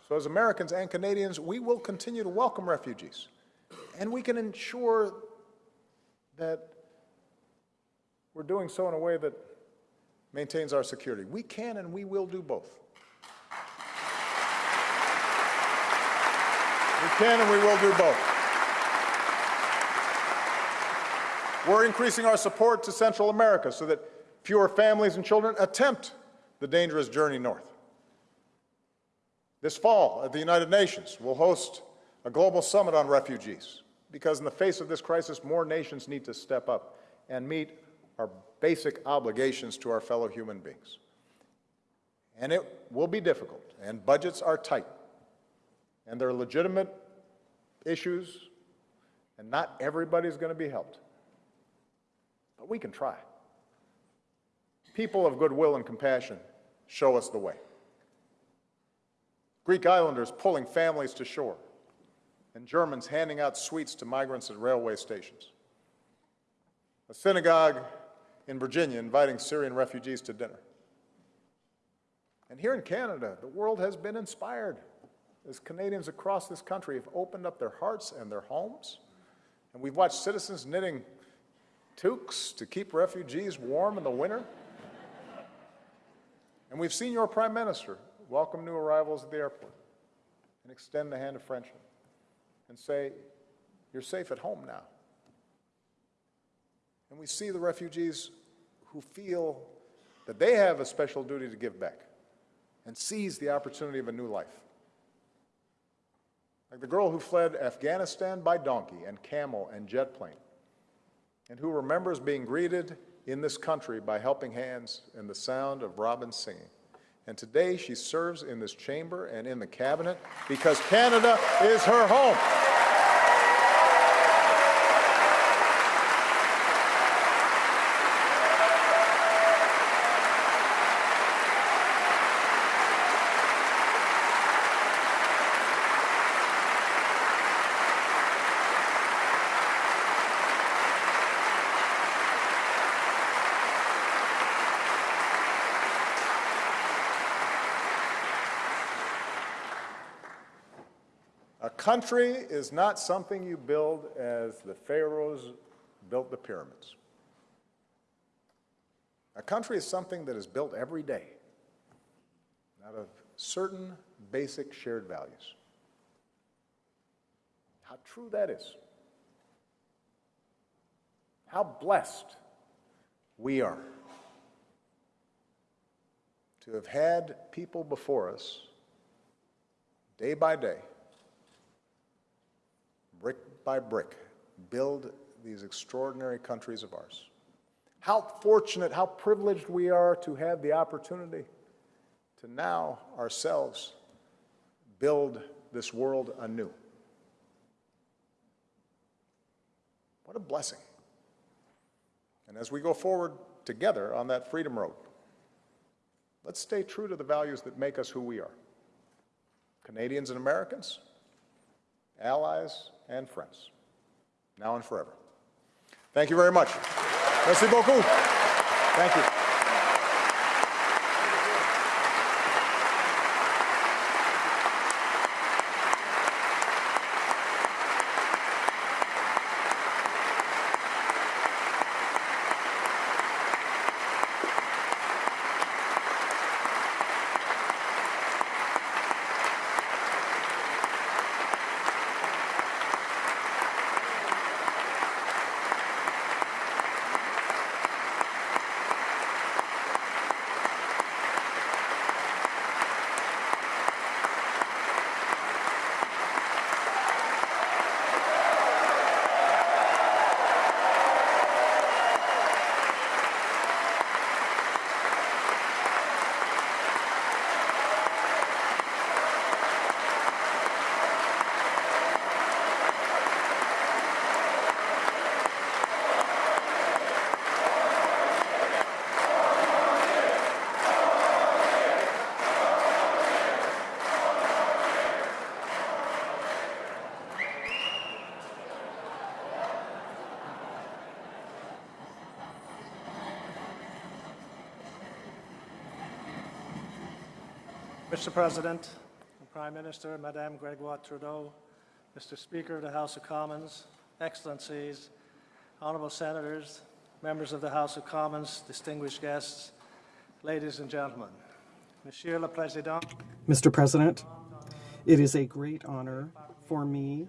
So, as Americans and Canadians, we will continue to welcome refugees. And we can ensure that we're doing so in a way that maintains our security. We can and we will do both. We can and we will do both. We're increasing our support to Central America so that fewer families and children attempt the dangerous journey north. This fall at the United Nations, we'll host a global summit on refugees because in the face of this crisis, more nations need to step up and meet our basic obligations to our fellow human beings. And it will be difficult, and budgets are tight, and there are legitimate issues, and not everybody's going to be helped. But we can try. People of goodwill and compassion show us the way. Greek islanders pulling families to shore, and Germans handing out sweets to migrants at railway stations. A synagogue in Virginia inviting Syrian refugees to dinner. And here in Canada, the world has been inspired as Canadians across this country have opened up their hearts and their homes. And we've watched citizens knitting toques to keep refugees warm in the winter. and we've seen your Prime Minister welcome new arrivals at the airport and extend the hand of friendship and say, You're safe at home now. And we see the refugees who feel that they have a special duty to give back and seize the opportunity of a new life. Like the girl who fled Afghanistan by donkey and camel and jet plane, and who remembers being greeted in this country by helping hands and the sound of robins singing. And today she serves in this chamber and in the cabinet because Canada is her home. Country is not something you build as the pharaohs built the pyramids. A country is something that is built every day out of certain basic shared values. How true that is. How blessed we are to have had people before us, day by day, by brick, build these extraordinary countries of ours. How fortunate, how privileged we are to have the opportunity to now ourselves build this world anew. What a blessing. And as we go forward together on that freedom road, let's stay true to the values that make us who we are Canadians and Americans, allies and friends, now and forever. Thank you very much. Merci beaucoup. Thank you. Mr. President, Prime Minister, Madame Gregoire Trudeau, Mr. Speaker of the House of Commons, Excellencies, Honourable Senators, members of the House of Commons, distinguished guests, ladies and gentlemen. Monsieur le Président, Mr. President, it is a great honor for me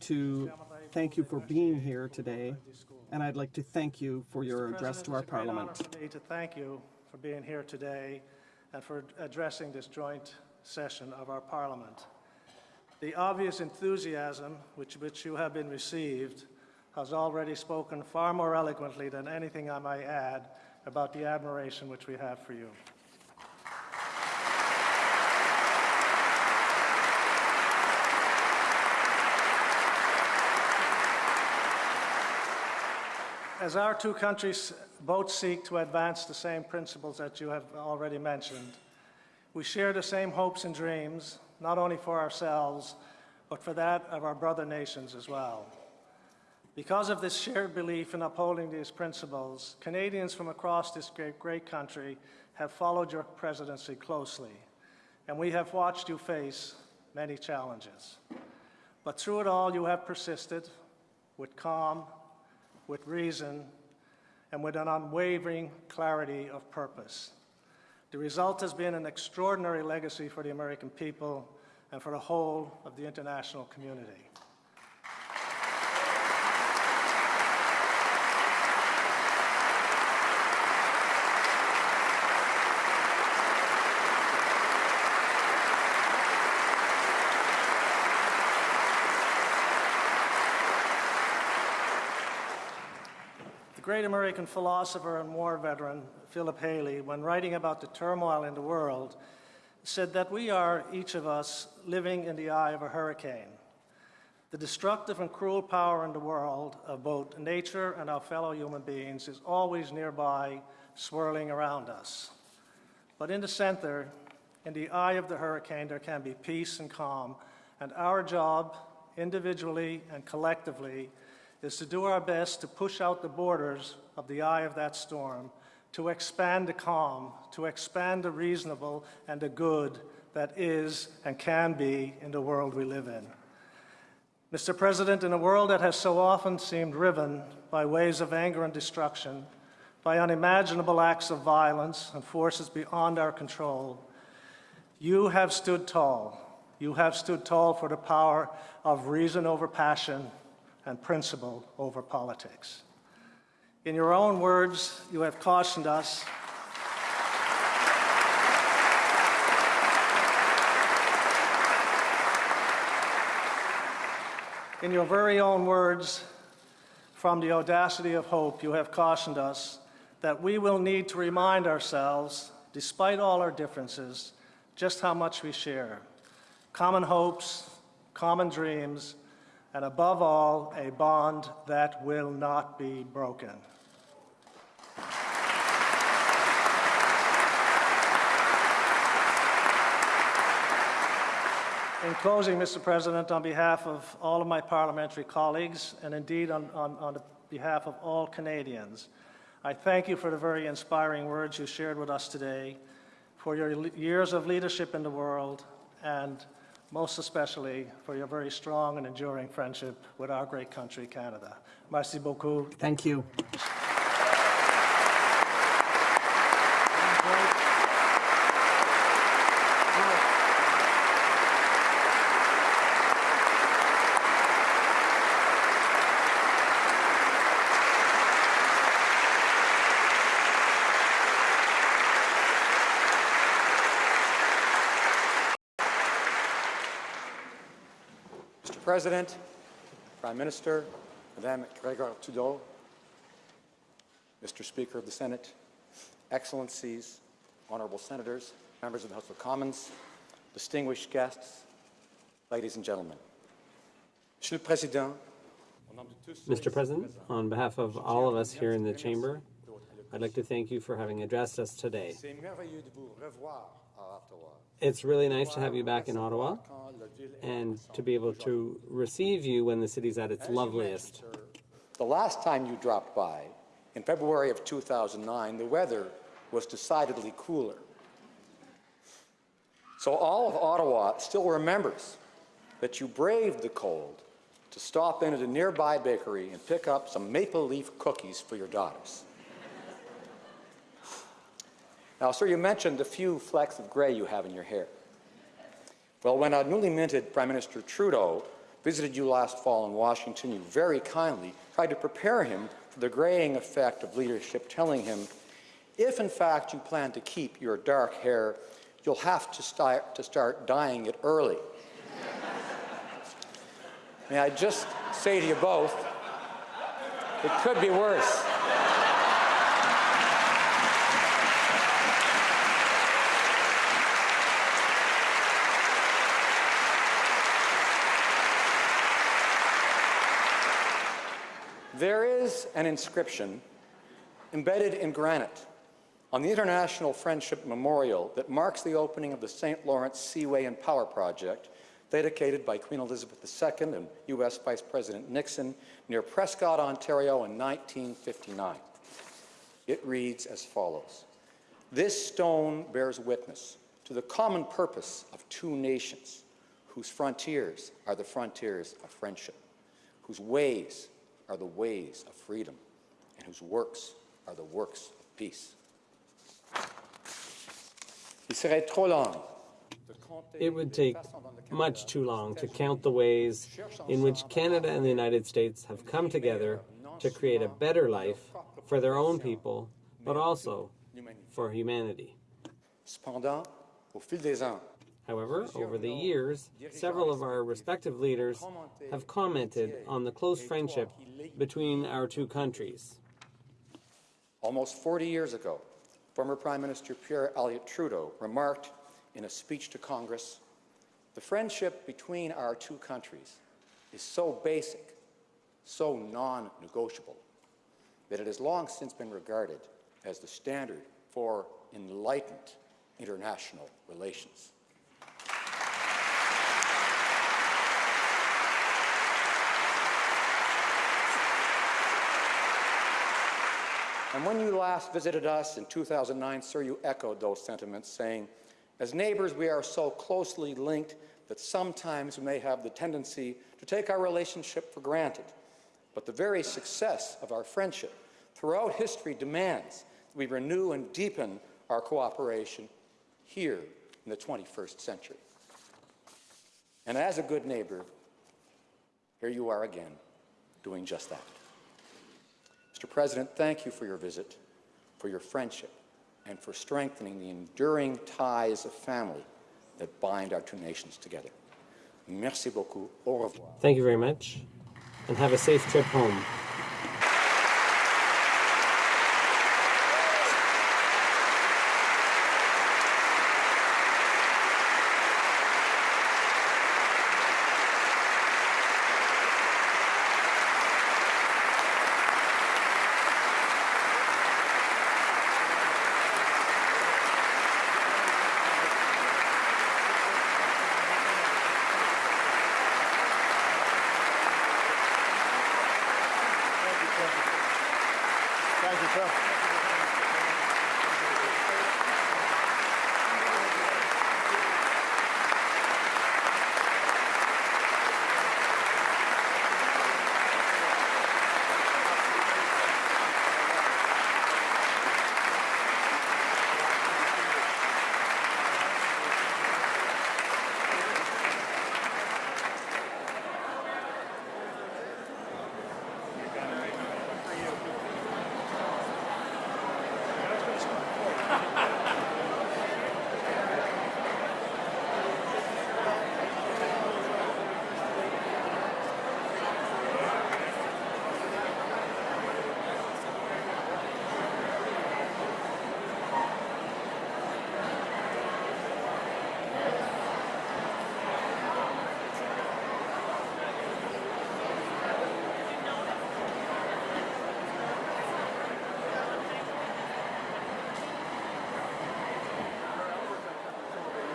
to thank you for being here today, and I'd like to thank you for your address to our President, it's a great honor Parliament. for me to thank you for being here today and for addressing this joint session of our Parliament. The obvious enthusiasm which, which you have been received has already spoken far more eloquently than anything I might add about the admiration which we have for you. As our two countries both seek to advance the same principles that you have already mentioned, we share the same hopes and dreams, not only for ourselves, but for that of our brother nations as well. Because of this shared belief in upholding these principles, Canadians from across this great, great country have followed your presidency closely, and we have watched you face many challenges. But through it all, you have persisted with calm, with reason, and with an unwavering clarity of purpose. The result has been an extraordinary legacy for the American people and for the whole of the international community. The great American philosopher and war veteran Philip Hallie, when writing about the turmoil in the world, said that we are, each of us, living in the eye of a hurricane. The destructive and cruel power in the world of both nature and our fellow human beings is always nearby, swirling around us. But in the center, in the eye of the hurricane, there can be peace and calm, and our job, individually and collectively, is to do our best to push out the borders of the eye of that storm, to expand the calm, to expand the reasonable and the good that is and can be in the world we live in. Mr. President, in a world that has so often seemed riven by waves of anger and destruction, by unimaginable acts of violence and forces beyond our control, you have stood tall. You have stood tall for the power of reason over passion and principle over politics. In your own words, you have cautioned us In your very own words, from the audacity of hope, you have cautioned us that we will need to remind ourselves, despite all our differences, just how much we share. Common hopes, common dreams, and above all, a bond that will not be broken. In closing, Mr. President, on behalf of all of my parliamentary colleagues, and indeed on, on, on behalf of all Canadians, I thank you for the very inspiring words you shared with us today, for your years of leadership in the world, and most especially for your very strong and enduring friendship with our great country, Canada. Merci beaucoup. Thank you. Mr. President, Prime Minister, Madame Grégoire Trudeau, Mr. Speaker of the Senate, Excellencies, Honorable Senators, members of the House of Commons, distinguished guests, ladies and gentlemen. Monsieur le Président, au nom de tous ceux Mr. President, on behalf of all of us here in the chamber, I'd like to thank you for having addressed us today. C'est merveilleux de vous revoir à Ottawa. It's really nice to have you back in Ottawa Quand la ville est and to be able to receive you when the city's at its loveliest. The last time you dropped by, in February of 2009, the weather was decidedly cooler. So all of Ottawa still remembers that you braved the cold to stop in at a nearby bakery and pick up some maple leaf cookies for your daughters. Now, sir, you mentioned the few flecks of gray you have in your hair. Well, when our newly minted Prime Minister Trudeau visited you last fall in Washington, you very kindly tried to prepare him for the graying effect of leadership, telling him, if in fact you plan to keep your dark hair, you'll have to start, to start dyeing it early. May I just say to you both, it could be worse. There is an inscription embedded in granite on the International Friendship Memorial that marks the opening of the St. Lawrence Seaway and Power Project, dedicated by Queen Elizabeth II and U.S. Vice President Nixon near Prescott, Ontario in 1959. It reads as follows. This stone bears witness to the common purpose of two nations whose frontiers are the frontiers of friendship, whose ways are the ways of freedom, and whose works are the works of peace. Il serait trop long de compter It would take façons dont le Canada much too long to count the ways in which Canada and the United States have come together to create a better life for their own people, but also for humanity. Cependant, au fil des ans, However, over the years, several of our respective leaders have commented on the close friendship between our two countries. almost 40 years ago, former Prime Minister Pierre Elliott Trudeau remarked in a speech to Congress, the friendship between our two countries is so basic, so non-negotiable, that it has long since been regarded as the standard for enlightened international relations. And when you last visited us in 2009, sir, you echoed those sentiments, saying, as neighbors, we are so closely linked that sometimes we may have the tendency to take our relationship for granted. But the very success of our friendship throughout history demands that we renew and deepen our cooperation here in the 21st century. And as a good neighbor, here you are again, doing just that. Mr. President, thank you for your visit, for your friendship, and for strengthening the enduring ties of family that bind our two nations together. Merci beaucoup. Au revoir. Thank you very much, and have a safe trip home.